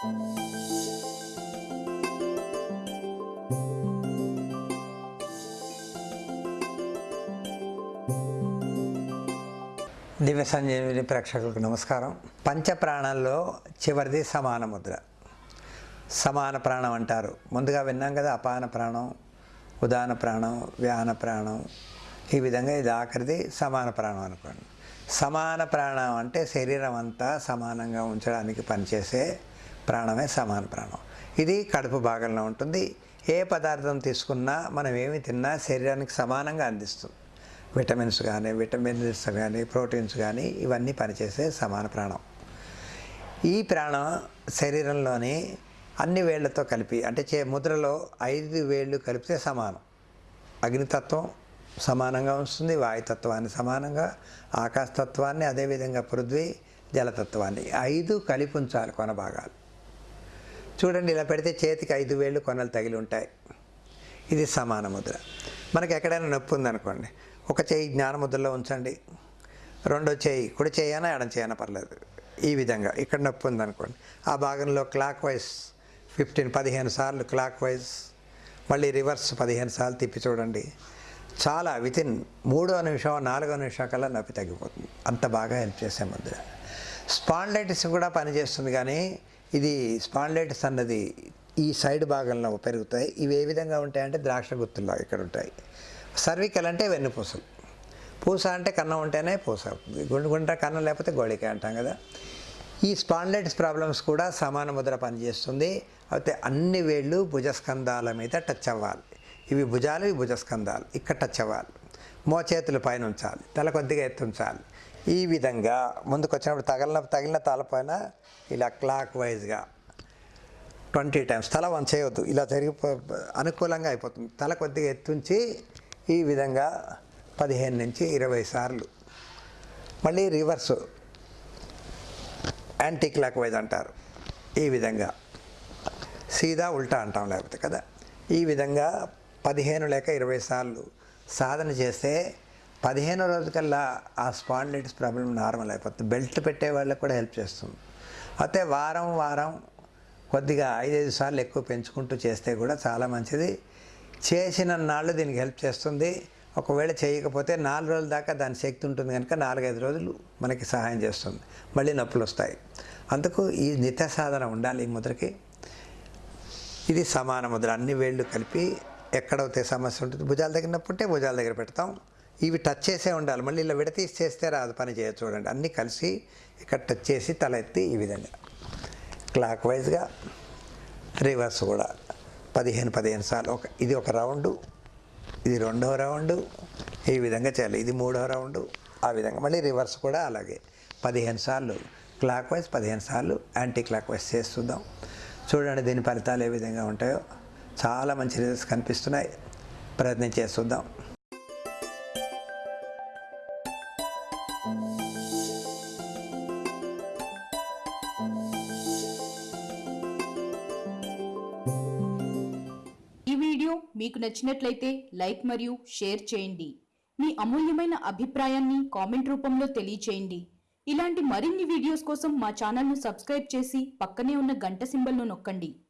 దివ్య సంజీవిని ప్రేక్షకులకు నమస్కారం. పంచ ప్రాణాల్లో చివరిది సమాన ముద్ర. సమాన ప్రాణం అంటారు. ముందుగా విన్నాం కదా అపాన ప్రాణం ఉదాన ప్రాణం వ్యాన ప్రాణం. ఈ విధంగా ఇది ఆఖరిది సమాన ప్రాణం అనుకోండి. సమాన ప్రాణం అంటే శరీరం అంతా సమానంగా ఉంచడానికి పనిచేసే ప్రాణమే సమాన ప్రాణం. ఇది కడుపు భాగంలో ఉంటుంది. ఏ పదార్థం తీసుకున్నా మనం ఏమి తిన్నా శరీరానికి సమానంగా అందిస్తుంది. విటమిన్స్ కానీ విటమిన్స్ కానీ ప్రోటీన్స్ కానీ ఇవన్నీ పనిచేసే సమాన ప్రాణం. ఈ ప్రాణం శరీరంలోని అన్ని వేళ్ళతో కలిపి అంటే చే ముద్రలో ఐదు వేళ్ళు కలిపితే సమానం. అగ్నితత్వం సమానంగా ఉంటుంది వాయుతత్వాన్ని సమానంగా ఆకాశతత్వాన్ని అదేవిధంగా పృథ్వీ జలతత్వాన్ని. ఐదు కలిపి ఉంచాలి కొన భాగాలు. చూడండి ఇలా పెడితే చేతికి ఐదు వేళ్ళు కొనలు తగిలి ఉంటాయి. ఇది సమాన ముద్ర. మనకి ఎక్కడైనా నొప్పి ఉందనుకోండి ఒక చేయి జ్ఞానముద్రలో ఉంచండి రెండో చేయి కుడి చేయనా ఎడం చేయనా పర్లేదు. ఈ విధంగా ఇక్కడ నొప్పి ఉందనుకోండి ఆ భాగంలో క్లాక్ వైజ్ ఫిఫ్టీన్ పదిహేను సార్లు క్లాక్ వైజ్ మళ్ళీ రివర్స్ పదిహేను సార్లు తిప్పి చూడండి చాలా వితిన్ మూడో నిమిషం నాలుగో నిమిషం కల్లా నొప్పి తగ్గిపోతుంది. అంత బాగా హెల్ప్ చేసే ముద్ర. స్పాండ్లైటిస్ కూడా పనిచేస్తుంది కానీ ఇది స్పాండ్లైటిస్ అన్నది ఈ సైడ్ భాగంలో పెరుగుతాయి. ఇవి ఏ విధంగా ఉంటాయంటే ద్రాక్ష గుత్తుల్లో ఇక్కడ ఉంటాయి. సర్వికల్ అంటే వెన్నుపూసలు పూస. అంటే కన్నం ఉంటేనే పూస. గుండు గుండ్ర కన్నం లేకపోతే గోళిక అంటాం కదా. ఈ స్పాండ్లైటిస్ ప్రాబ్లమ్స్ కూడా సమాన ముద్ర పనిచేస్తుంది. అయితే అన్ని వేళ్ళు భుజస్కంధాల మీద టచ్ అవ్వాలి. ఇవి భుజాలు ఇవి భుజస్కంధాలు. ఇక్కడ టచ్ అవ్వాలి. మోచేతులు పైన ఉంచాలి తల కొద్దిగా ఎత్తు ఉంచాలి ఈ విధంగా ముందుకు వచ్చినప్పుడు తగిలిన తగిలిన తలపైన ఇలా క్లాక్ వైజ్గా ట్వంటీ టైమ్స్ తల వన్ చేయవద్దు ఇలా జరిగిపో అనుకూలంగా అయిపోతుంది. తల కొద్దిగా ఎత్తుంచి ఈ విధంగా పదిహేను నుంచి ఇరవై సార్లు. మళ్ళీ రివర్స్ యాంటీ క్లాక్ వైజ్ అంటారు. ఈ విధంగా సీదా ఉల్టా అంటాం లేకపోతే కదా. ఈ విధంగా పదిహేను లేక ఇరవై సార్లు సాధన చేస్తే పదిహేను రోజుకల్లా ఆ స్పాండిలైటిస్ ప్రాబ్లం నార్మల్ అయిపోతుంది. బెల్ట్ పెట్టే వాళ్ళకి కూడా హెల్ప్ చేస్తుంది. అయితే వారం వారం కొద్దిగా ఐదైదు సార్లు ఎక్కువ పెంచుకుంటూ చేస్తే కూడా చాలా మంచిది. చేసిన నాళ్ళు దీనికి హెల్ప్ చేస్తుంది. ఒకవేళ చేయకపోతే నాలుగు రోజుల దాకా దాని శక్తి ఉంటుంది కనుక నాలుగైదు రోజులు మనకి సహాయం చేస్తుంది. మళ్ళీ నొప్పులు వస్తాయి. అందుకు ఈ నిత్య సాధన ఉండాలి ఈ ముద్రకి. ఇది సమాన ముద్ర. అన్ని వేళ్ళు కలిపి ఎక్కడైతే సమస్య ఉంటుంది భుజాల దగ్గర నొప్పి ఉంటే భుజాల దగ్గర పెడతాం. ఇవి టచ్ చేసే ఉండాలి. మళ్ళీ ఇలా విడతీసి చేస్తే రాదు పని చేయ చూడండి. అన్నీ కలిసి ఇక్కడ టచ్ చేసి తల ఎత్తి ఈ విధంగా. క్లాక్ వైజ్గా రివర్స్ కూడా పదిహేను పదిహేను సార్లు. ఒక ఇది ఒక రౌండు ఇది రెండవ రౌండు ఈ విధంగా చేయాలి. ఇది మూడవ రౌండు ఆ విధంగా. మళ్ళీ రివర్స్ కూడా అలాగే. పదిహేను సార్లు. క్లాక్ వైజ్ పదిహేను సార్లు. యాంటీ క్లాక్ వైజ్ చేస్తుందాం చూడండి దీని ఫలితాలు ఏ విధంగా ఉంటాయో. చాలా మంచి రిజల్ట్స్ కనిపిస్తున్నాయి. ప్రయత్నం చేస్తుందాం వీడియో మీకు నచ్చినట్లయితే లైక్ మరియు షేర్ చేయండి. మీ అమూల్యమైన అభిప్రాయాన్ని కామెంట్ రూపంలో తెలియచేయండి. ఇలాంటి మరిన్ని వీడియోస్ కోసం మా ఛానల్ను సబ్స్క్రైబ్ చేసి పక్కనే ఉన్న గంట సింబల్ను నొక్కండి.